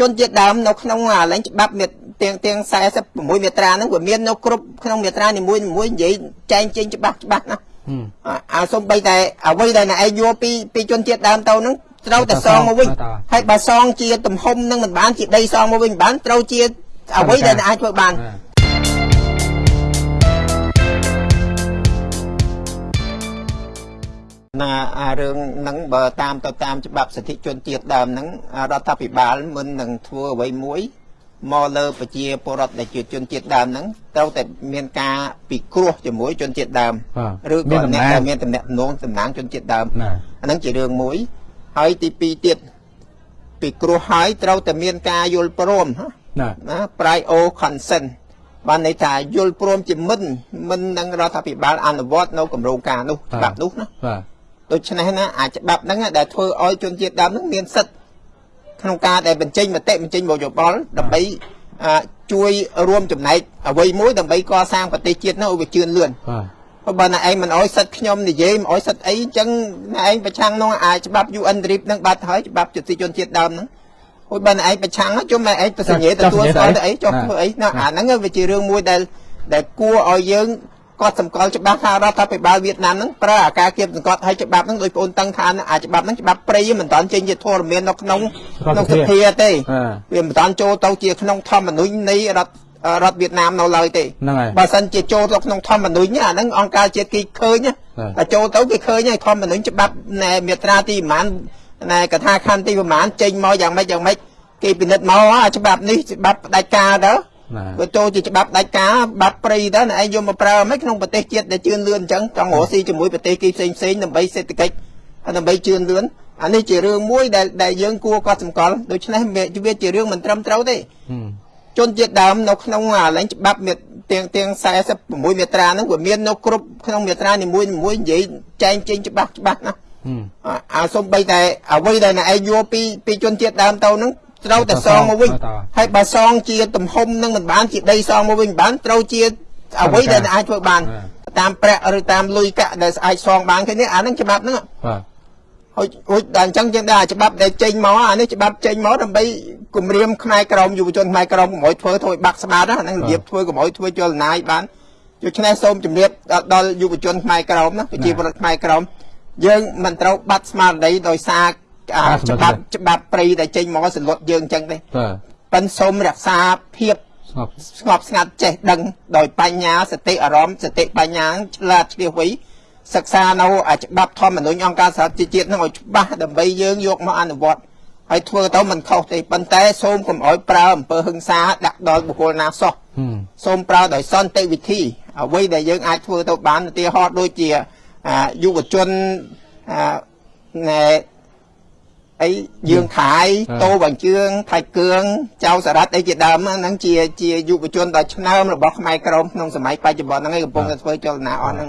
ជនជាតិដើមនៅក្នុងអាលែងច្បាប់ទាំងទាំង46មាត្រាហ្នឹងវាមាននៅគ្រប់ក្នុងមាត្រានីមួយៗនិយាយចែងចេញច្បាស់ច្បាស់ណាអាសំបីតែអ្វីដែលណែឯងយកពីពីជនជាតិដើមទៅហ្នឹងត្រូវតែសងមកវិញហើយបើសងជាទំហំនឹងមិនបានជាដីសងមកវិញបានត្រូវជាអ្វីដែលអាចធ្វើបាន ណាអារឿងហ្នឹងបើតាមទៅតាមច្បាប់សិទ្ធិជនជាតិដើមហ្នឹងរដ្ឋាភិបាលមិននឹងធ្វើអ្វីមួយមកលើប្រជាពលរដ្ឋដែលជាជនជាតិដើមហ្នឹងត្រូវតែមានការពិគ្រោះជាមួយជនជាតិដើមឬក៏អ្នកដែលមានតំណែងតំណាងជនជាតិដើមអាហ្នឹងជារឿងមួយហើយទី2ទៀតពិគ្រោះហើយត្រូវតែមានការយល់ព្រមណាណា prior consent បានន័យថាយល់ព្រមជាមិនមិននឹងរដ្ឋាភិបាលអនុវត្តនៅគម្រោងការនោះច្បាប់នោះណាបាទ ដូច្នេះណាអាចច្បាប់ហ្នឹងដែលធ្វើឲ្យជនជាតិដើមហ្នឹងមានសិទ្ធិក្នុងការដែលបញ្ចេញមតិបញ្ចេញមតិយោបល់ដើម្បីជួយរួមចំណែកអ្វីមួយដើម្បីកសាងប្រទេសជាតិនោះឲ្យវាជឿនលឿនបាទបើណែឯងមិនអោយសិតខ្ញុំនិយាយមិនអោយសិតអីអញ្ចឹងណែឯងប្រឆាំងនោះអាចច្បាប់ UN RIP នឹងបាត់ហើយច្បាប់ជនជនជាតិដើមហ្នឹងហួយបើណែឯងប្រឆាំងជុំណែឯងប្រសញ្ញាទទួលស្គាល់ទៅអីចុះធ្វើអីណាអាហ្នឹងវាជារឿងមួយដែលដែលគួរឲ្យយើង គាត់សម្គាល់ច្បាស់ថារដ្ឋាភិបាលវៀតណាមហ្នឹងប្រើអាការគៀបសង្កត់ឲ្យច្បាប់ហ្នឹងដោយបងតឹងថាអាច្បាប់ហ្នឹងច្បាប់ព្រៃមិនតាន់ចេញជាធរមាននៅក្នុងក្នុងសភាទេវាមិនតាន់ចូលទៅជាក្នុងធម្មនុញ្ញនៃរដ្ឋរដ្ឋវៀតណាមនៅឡើយទេហ្នឹងហើយបើសិនជាចូលទៅក្នុងធម្មនុញ្ញអាហ្នឹងអង្គការជាតិគេឃើញតែចូលទៅគេឃើញហើយធម្មនុញ្ញច្បាប់ណែមាត្រាទីប្រហែលណែកថាខណ្ឌទីប្រហែលចេញមកយ៉ាងម៉េចយ៉ាងម៉េចគេពិនិត្យមកអាច្បាប់នេះច្បាប់ផ្ដាច់ការទៅ វាចូលជាច្បាប់ដាច់ការបាត់ព្រៃទៅណែឯងយកមកប្រើមិនក្នុងប្រទេសជាតិដែលជឿនលឿនអញ្ចឹងចង់រកស៊ីជាមួយប្រទេសគេផ្សេងផ្សេងដើម្បីសេដ្ឋកិច្ចដើម្បីជឿនលឿនអានេះជារឿងមួយដែលដែលយើងគួរកត់សម្គាល់ដូច្នេះវាជារឿងមិនត្រឹមត្រូវទេជនជាតិដើមនៅក្នុងអាលែងច្បាប់ទាំងទាំង46មាត្រាហ្នឹងវាមាននៅគ្រប់ក្នុងមាត្រានីមួយមួយនិយាយចែងចេញច្បាស់ច្បាស់ណាអាសំបីតែអ្វីដែលឯងយកពីពីជនជាតិដើមទៅហ្នឹង ត្រូវតែសងមកវិញហើយបើសងជាទំហំនឹងមិនបានជាដីសងមកវិញបានត្រូវជាអ្វីដែលអាចធ្វើបាន តាមប្រាក់ឬតាមលុយកាក់ដែលអាចសងបានគ្នាអាហ្នឹងច្បាប់ហ្នឹងបាទហើយហូចដល់អញ្ចឹងយើងដែរច្បាប់ដែលចេញមកអានេះច្បាប់ចេញមកដើម្បីគម្រាមផ្នែកក្រមយុវជនផ្នែកក្រមកុំឲ្យធ្វើធ្វើបាក់ស្បាតហ្នឹងរបៀបធ្វើកុំឲ្យធ្វើចលនាយបានដូច្នេះសូមជម្រាបដល់យុវជនផ្នែកក្រមណាប្រជាពលរដ្ឋផ្នែកក្រមយើងមិនត្រូវបាត់ស្មារតីដោយសារ ច្បាប់ច្បាប់ព្រៃដែលចេញមកសន្លត់យើងអញ្ចឹងទេប៉ិនសូមរក្សាភាពស្ងប់ស្ងប់ស្ងាត់ចេះដឹងដោយបញ្ញាសតិអារម្មណ៍សតិបញ្ញាឆ្លាតឆ្លៀសវៃសិក្សានៅច្បាប់ធម្មនុញ្ញអង្គការសហជីវជាតិនឹងឲ្យច្បាស់ដើម្បីយើងយកមកអនុវត្តហើយធ្វើទៅមិនខុសទេប៉ុន្តែសូមកុំឲ្យប្រើអំពើហិង្សាដាក់ដល់បុគ្គលណាសោះសូមប្រើដោយសន្តិវិធីអ្វីដែលយើងអាចធ្វើទៅបានឧទាហរណ៍ដូចជាយុវជនណែ អីយើងខាយតោបញ្ជឿងថៃគឿងចៅសារ៉ាត់អីជាដើមហ្នឹងជាជាយុវជនដ៏ឆ្នើមរបស់ខ្មែរក្រមក្នុងសម័យបច្ចុប្បន្នហ្នឹងឯងកំពុងតែធ្វើចលនាអស់ហ្នឹង